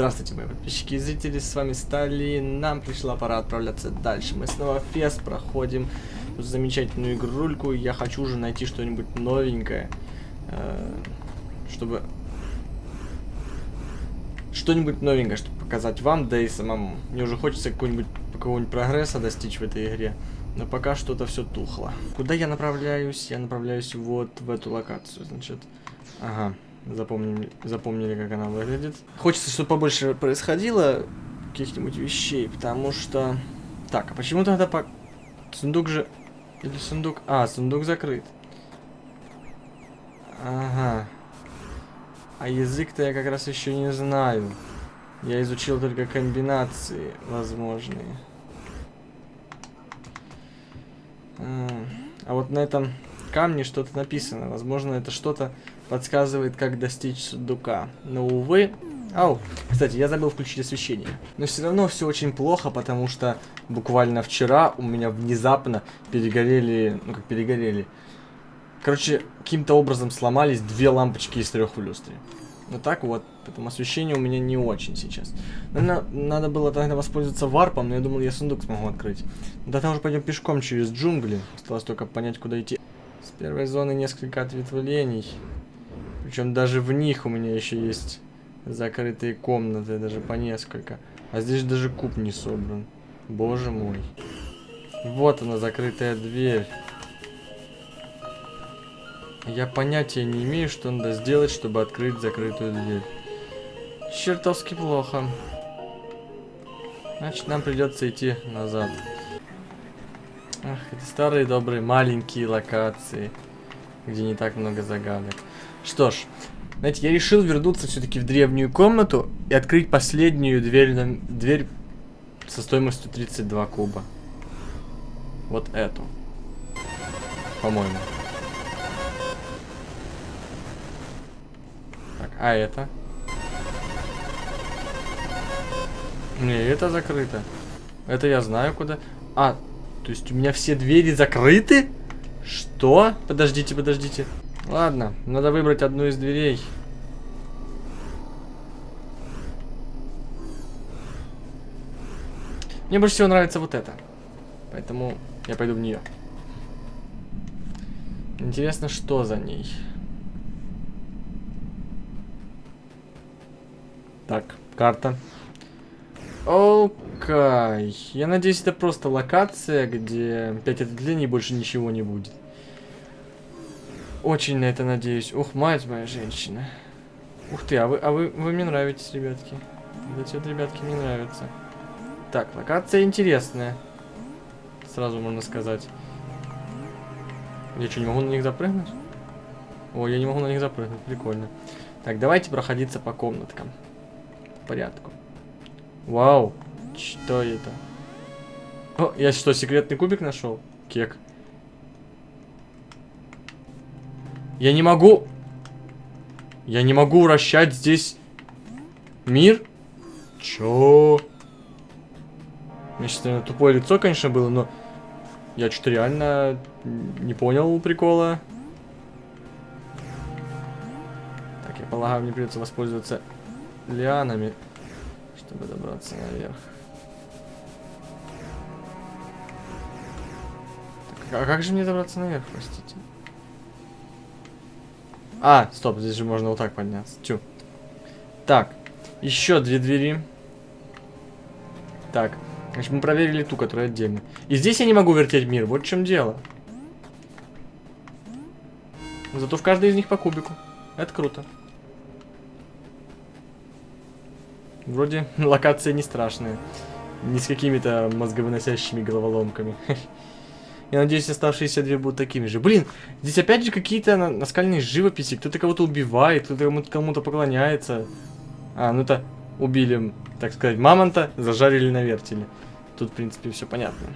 Здравствуйте, мои подписчики и зрители, с вами Стали. Нам пришла пора отправляться дальше. Мы снова фест проходим замечательную игрульку. Я хочу уже найти что-нибудь новенькое, э, чтобы... Что-нибудь новенькое, чтобы показать вам, да и самому. Мне уже хочется какого-нибудь какого-нибудь прогресса достичь в этой игре. Но пока что-то все тухло. Куда я направляюсь? Я направляюсь вот в эту локацию, значит. Ага. Запомнили, запомнили, как она выглядит. Хочется, чтобы побольше происходило каких-нибудь вещей, потому что... Так, а почему тогда по... Сундук же... Или сундук... А, сундук закрыт. Ага. А язык-то я как раз еще не знаю. Я изучил только комбинации возможные. А, вот на этом камне что-то написано. Возможно, это что-то подсказывает, как достичь сундука. Но, увы... Ау, кстати, я забыл включить освещение. Но все равно все очень плохо, потому что буквально вчера у меня внезапно перегорели... Ну, как перегорели... Короче, каким-то образом сломались две лампочки из трех в люстре. Ну так вот, поэтому освещение у меня не очень сейчас. Наверное, надо было тогда воспользоваться варпом, но я думал, я сундук смогу открыть. Ну, тогда уже пойдем пешком через джунгли. Осталось только понять, куда идти. С первой зоны несколько ответвлений. Причем даже в них у меня еще есть закрытые комнаты, даже по несколько. А здесь даже куб не собран. Боже мой. Вот она, закрытая дверь. Я понятия не имею, что надо сделать, чтобы открыть закрытую дверь. Чертовски плохо. Значит, нам придется идти назад. Ах, эти старые добрые маленькие локации, где не так много загадок. Что ж, знаете, я решил вернуться все-таки в древнюю комнату и открыть последнюю дверь, на, дверь со стоимостью 32 куба. Вот эту. По-моему. Так, а это? Не, это закрыто. Это я знаю куда. А, то есть у меня все двери закрыты? Что? Подождите, подождите. Ладно, надо выбрать одну из дверей. Мне больше всего нравится вот это. Поэтому я пойду в нее. Интересно, что за ней. Так, карта. Окей. Я надеюсь, это просто локация, где 5 отделений больше ничего не будет. Очень на это надеюсь. Ух, мать моя женщина. Ух ты, а вы, а вы, вы мне нравитесь, ребятки. Вот эти вот ребятки мне нравятся. Так, локация интересная. Сразу можно сказать. Я что, не могу на них запрыгнуть? О, я не могу на них запрыгнуть, прикольно. Так, давайте проходиться по комнаткам. По порядку. Вау, что это? О, я что, секретный кубик нашел? Кек. Я не могу... Я не могу вращать здесь мир? Чё? Меня сейчас, тупое лицо, конечно, было, но... Я что-то реально не понял прикола. Так, я полагаю, мне придется воспользоваться лианами, чтобы добраться наверх. Так, а как же мне добраться наверх, простите? А, стоп, здесь же можно вот так подняться. Тю. Так, еще две двери. Так, значит, мы проверили ту, которая отдельно. И здесь я не могу вертеть мир, вот в чем дело. Зато в каждой из них по кубику. Это круто. Вроде локация не страшная. Не с какими-то мозговыносящими головоломками. Я надеюсь, оставшиеся две будут такими же. Блин, здесь опять же какие-то наскальные живописи. Кто-то кого-то убивает, кто-то кому-то кому поклоняется. А, ну это убили, так сказать, мамонта, зажарили на вертеле. Тут, в принципе, все понятно.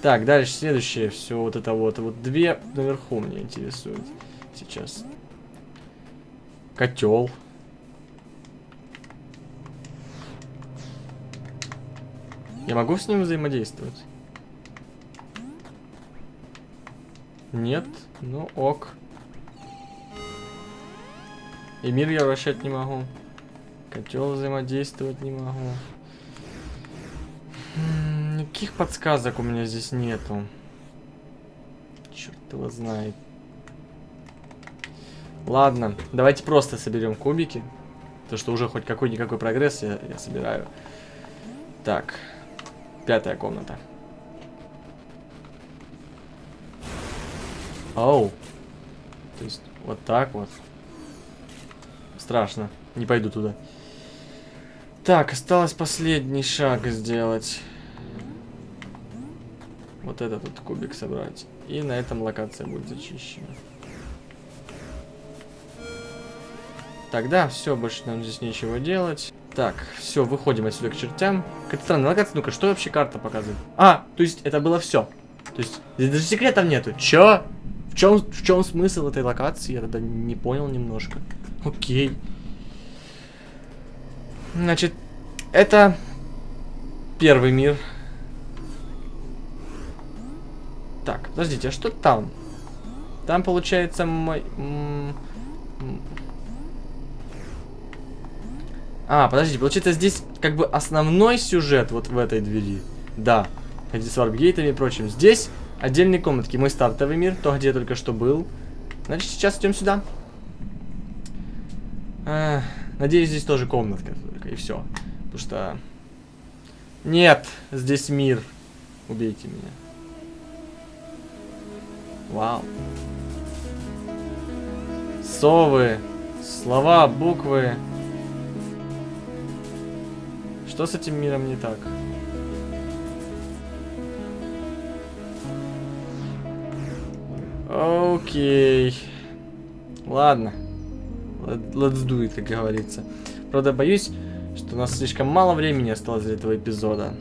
Так, дальше следующее. Все вот это вот. Вот две наверху меня интересуют сейчас. Котел. Я могу с ним взаимодействовать? Нет? Ну ок. И мир я вращать не могу. Котел взаимодействовать не могу. Никаких подсказок у меня здесь нету. Черт его знает. Ладно, давайте просто соберем кубики. То, что уже хоть какой-никакой прогресс я, я собираю. Так, пятая комната. Оу. То есть, вот так вот. Страшно. Не пойду туда. Так, осталось последний шаг сделать. Вот этот вот кубик собрать. И на этом локация будет зачищена. Тогда все, больше нам здесь нечего делать. Так, все, выходим отсюда к чертям. Какая-то странная локация. Ну-ка, что вообще карта показывает? А, то есть это было все. То есть здесь даже секретов нету. Чё? Чем, в чем смысл этой локации? Я тогда не понял немножко. Окей. Значит, это первый мир. Так, подождите, а что там? Там получается мой... А, подождите, получается здесь как бы основной сюжет вот в этой двери. Да, где с варпгейтами и прочим. Здесь отдельные комнатки. Мой стартовый мир, то, где я только что был. Значит, сейчас идем сюда. А, надеюсь, здесь тоже комнатка только, и все. Потому что... Нет, здесь мир. Убейте меня. Вау. Совы. Слова, буквы. Что с этим миром не так? Окей. Ладно. Let- Let's do it, как говорится. Правда, боюсь, что у нас слишком мало времени осталось для этого эпизода.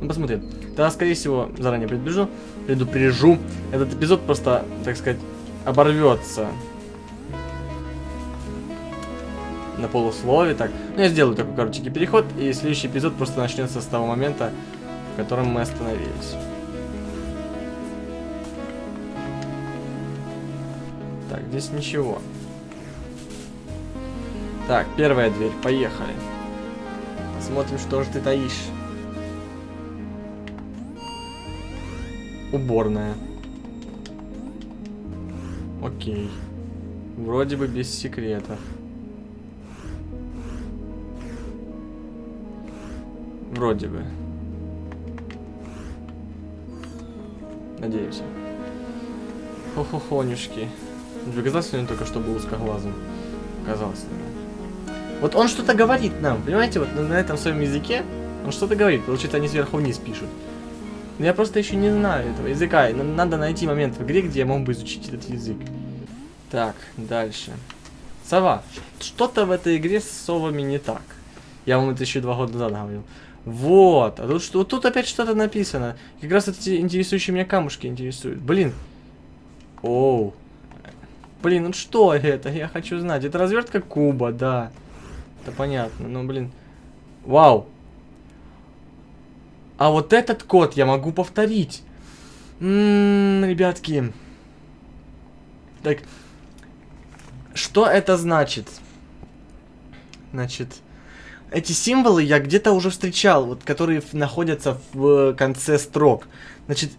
Ну, посмотрим. Тогда, скорее всего, заранее предупрежу, предупрежу, этот эпизод просто, так сказать, оборвется. На полуслове, так. Ну, я сделаю такой коротенький переход, и следующий эпизод просто начнется с того момента, в котором мы остановились. Здесь ничего. Так, первая дверь, поехали. Посмотрим, что же ты таишь. Уборная. Окей. Вроде бы без секретов. Вроде бы. Надеемся. Хо-хо-хонюшки. Тебе что он только что был узкоглазым? Казалось, наверное. Вот он что-то говорит нам, понимаете, вот на, на этом своем языке он что-то говорит. Получается, они сверху вниз пишут. Но я просто еще не знаю этого языка. И надо найти момент в игре, где я мог бы изучить этот язык. Так, дальше. Сова. Что-то в этой игре с совами не так. Я вам это еще два года назад говорил. Вот. А тут, что, тут опять что-то написано. Как раз эти интересующие меня камушки интересуют. Блин. Оу. Блин, ну что это? Я хочу знать. Это развертка куба, да. Это понятно. Ну, блин. Вау. А вот этот код я могу повторить. Ммм, ребятки. Так. Что это значит? Значит, эти символы я где-то уже встречал, вот которые находятся в конце строк. Значит,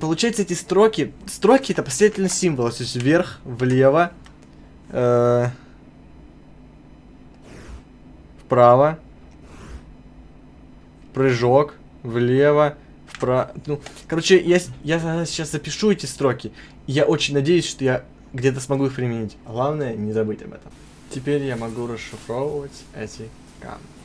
получается эти строки, строки это последовательность символов, то есть вверх, влево, э, вправо, прыжок, влево, вправо. Ну, короче, я, я сейчас запишу эти строки. Я очень надеюсь, что я где-то смогу их применить. Главное, не забыть об этом. Теперь я могу расшифровывать эти камни.